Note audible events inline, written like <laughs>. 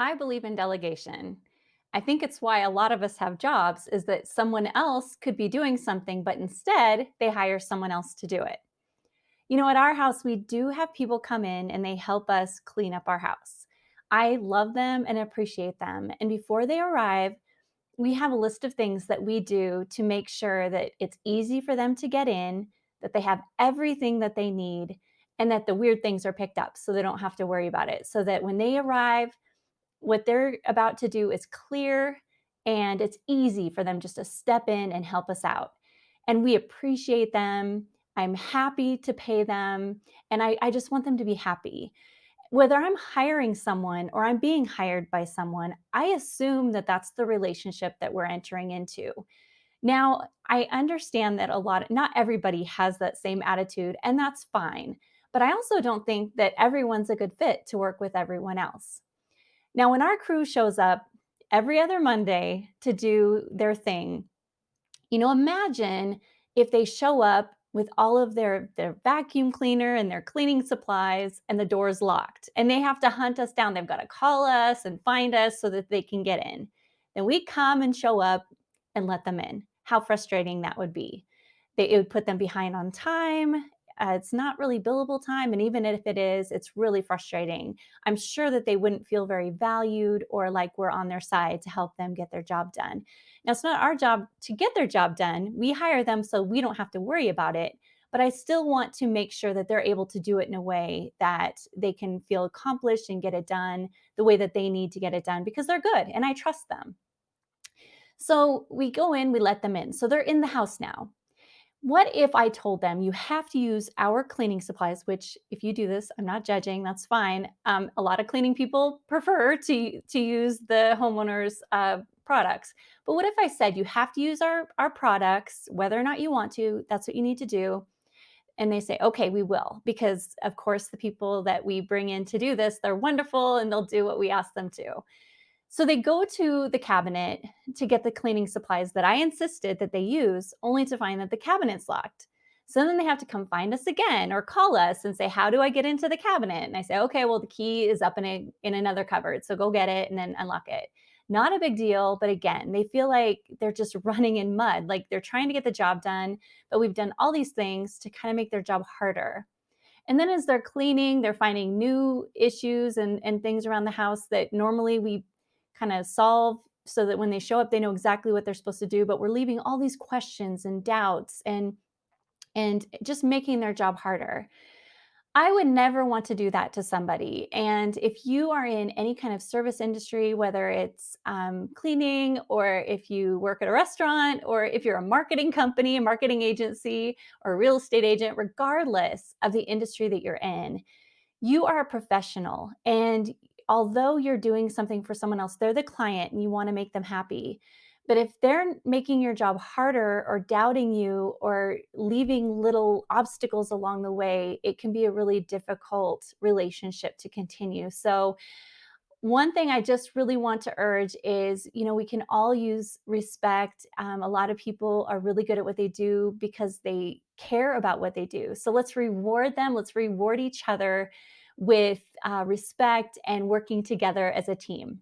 I believe in delegation. I think it's why a lot of us have jobs is that someone else could be doing something, but instead they hire someone else to do it. You know, at our house, we do have people come in and they help us clean up our house. I love them and appreciate them. And before they arrive, we have a list of things that we do to make sure that it's easy for them to get in, that they have everything that they need, and that the weird things are picked up so they don't have to worry about it. So that when they arrive, what they're about to do is clear and it's easy for them just to step in and help us out. And we appreciate them. I'm happy to pay them. And I, I just want them to be happy. Whether I'm hiring someone or I'm being hired by someone, I assume that that's the relationship that we're entering into. Now, I understand that a lot, not everybody has that same attitude, and that's fine. But I also don't think that everyone's a good fit to work with everyone else. Now, when our crew shows up every other Monday to do their thing, you know, imagine if they show up with all of their their vacuum cleaner and their cleaning supplies and the door's locked and they have to hunt us down. They've got to call us and find us so that they can get in. Then we come and show up and let them in. How frustrating that would be. They, it would put them behind on time. Uh, it's not really billable time. And even if it is, it's really frustrating. I'm sure that they wouldn't feel very valued or like we're on their side to help them get their job done. Now, it's not our job to get their job done. We hire them so we don't have to worry about it. But I still want to make sure that they're able to do it in a way that they can feel accomplished and get it done the way that they need to get it done because they're good and I trust them. So we go in, we let them in. So they're in the house now. What if I told them you have to use our cleaning supplies, which if you do this, I'm not judging, that's fine. Um, a lot of cleaning people prefer to, to use the homeowner's uh, products. But what if I said you have to use our, our products, whether or not you want to, that's what you need to do. And they say, okay, we will, because of course the people that we bring in to do this, they're wonderful and they'll do what we ask them to. So they go to the cabinet to get the cleaning supplies that I insisted that they use, only to find that the cabinet's locked. So then they have to come find us again or call us and say, "How do I get into the cabinet?" And I say, "Okay, well the key is up in a in another cupboard, so go get it and then unlock it." Not a big deal, but again, they feel like they're just <laughs> running in mud, like they're trying to get the job done, but we've done all these things to kind of make their job harder. And then as they're cleaning, they're finding new issues and, and things around the house that normally we kind of solve so that when they show up, they know exactly what they're supposed to do. But we're leaving all these questions and doubts and and just making their job harder. I would never want to do that to somebody. And if you are in any kind of service industry, whether it's um, cleaning or if you work at a restaurant or if you're a marketing company, a marketing agency, or a real estate agent, regardless of the industry that you're in, you are a professional and although you're doing something for someone else, they're the client and you want to make them happy. But if they're making your job harder or doubting you or leaving little obstacles along the way, it can be a really difficult relationship to continue. So, one thing I just really want to urge is, you know, we can all use respect. Um, a lot of people are really good at what they do because they care about what they do. So let's reward them. Let's reward each other with uh, respect and working together as a team.